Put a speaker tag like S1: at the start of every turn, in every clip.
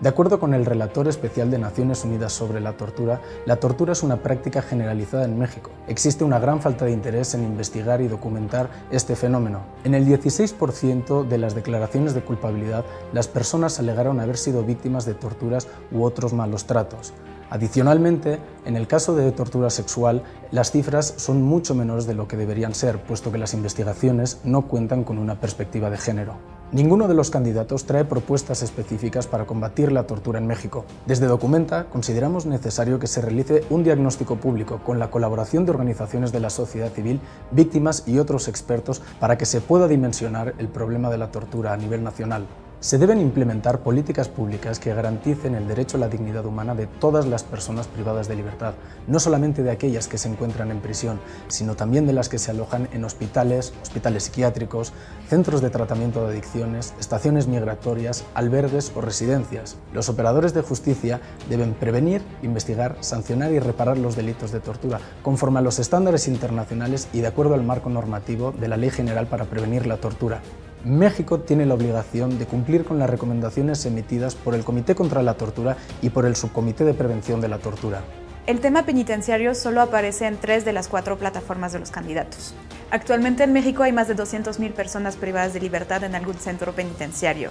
S1: De acuerdo con el relator especial de Naciones Unidas sobre la tortura, la tortura es una práctica generalizada en México. Existe una gran falta de interés en investigar y documentar este fenómeno. En el 16% de las declaraciones de culpabilidad, las personas alegaron haber sido víctimas de torturas u otros malos tratos. Adicionalmente, en el caso de tortura sexual, las cifras son mucho menores de lo que deberían ser, puesto que las investigaciones no cuentan con una perspectiva de género. Ninguno de los candidatos trae propuestas específicas para combatir la tortura en México. Desde Documenta consideramos necesario que se realice un diagnóstico público con la colaboración de organizaciones de la sociedad civil, víctimas y otros expertos para que se pueda dimensionar el problema de la tortura a nivel nacional. Se deben implementar políticas públicas que garanticen el derecho a la dignidad humana de todas las personas privadas de libertad, no solamente de aquellas que se encuentran en prisión, sino también de las que se alojan en hospitales, hospitales psiquiátricos, centros de tratamiento de adicciones, estaciones migratorias, albergues o residencias. Los operadores de justicia deben prevenir, investigar, sancionar y reparar los delitos de tortura, conforme a los estándares internacionales y de acuerdo al marco normativo de la Ley General para Prevenir la Tortura. México tiene la obligación de cumplir con las recomendaciones emitidas por el Comité contra la Tortura y por el Subcomité de Prevención de la Tortura.
S2: El tema penitenciario solo aparece en tres de las cuatro plataformas de los candidatos. Actualmente en México hay más de 200.000 personas privadas de libertad en algún centro penitenciario.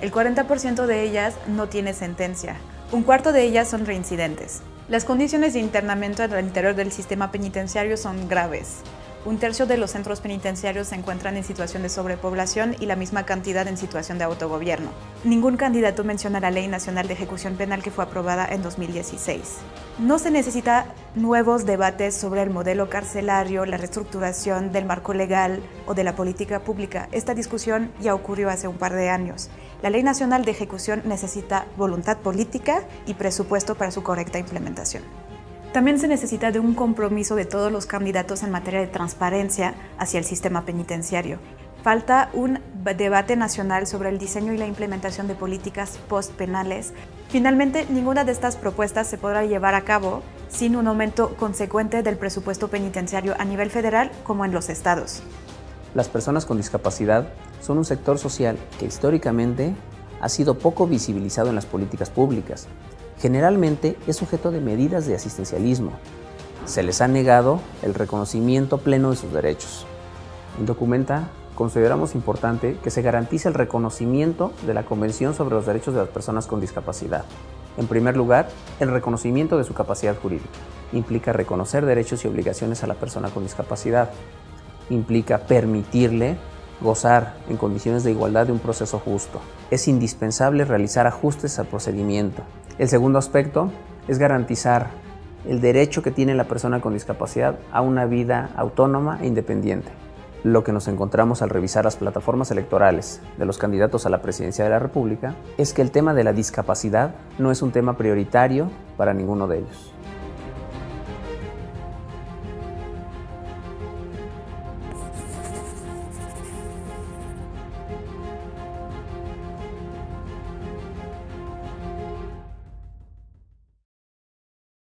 S2: El 40% de ellas no tiene sentencia. Un cuarto de ellas son reincidentes. Las condiciones de internamiento al interior del sistema penitenciario son graves. Un tercio de los centros penitenciarios se encuentran en situación de sobrepoblación y la misma cantidad en situación de autogobierno. Ningún candidato menciona la Ley Nacional de Ejecución Penal que fue aprobada en 2016. No se necesita nuevos debates sobre el modelo carcelario, la reestructuración del marco legal o de la política pública. Esta discusión ya ocurrió hace un par de años. La Ley Nacional de Ejecución necesita voluntad política y presupuesto para su correcta implementación. También se necesita de un compromiso de todos los candidatos en materia de transparencia hacia el sistema penitenciario. Falta un debate nacional sobre el diseño y la implementación de políticas postpenales. Finalmente, ninguna de estas propuestas se podrá llevar a cabo sin un aumento consecuente del presupuesto penitenciario a nivel federal como en los estados.
S3: Las personas con discapacidad son un sector social que históricamente ha sido poco visibilizado en las políticas públicas generalmente es sujeto de medidas de asistencialismo. Se les ha negado el reconocimiento pleno de sus derechos. En Documenta consideramos importante que se garantice el reconocimiento de la Convención sobre los Derechos de las Personas con Discapacidad. En primer lugar, el reconocimiento de su capacidad jurídica. Implica reconocer derechos y obligaciones a la persona con discapacidad. Implica permitirle gozar en condiciones de igualdad de un proceso justo. Es indispensable realizar ajustes al procedimiento. El segundo aspecto es garantizar el derecho que tiene la persona con discapacidad a una vida autónoma e independiente. Lo que nos encontramos al revisar las plataformas electorales de los candidatos a la presidencia de la República es que el tema de la discapacidad no es un tema prioritario para ninguno de ellos.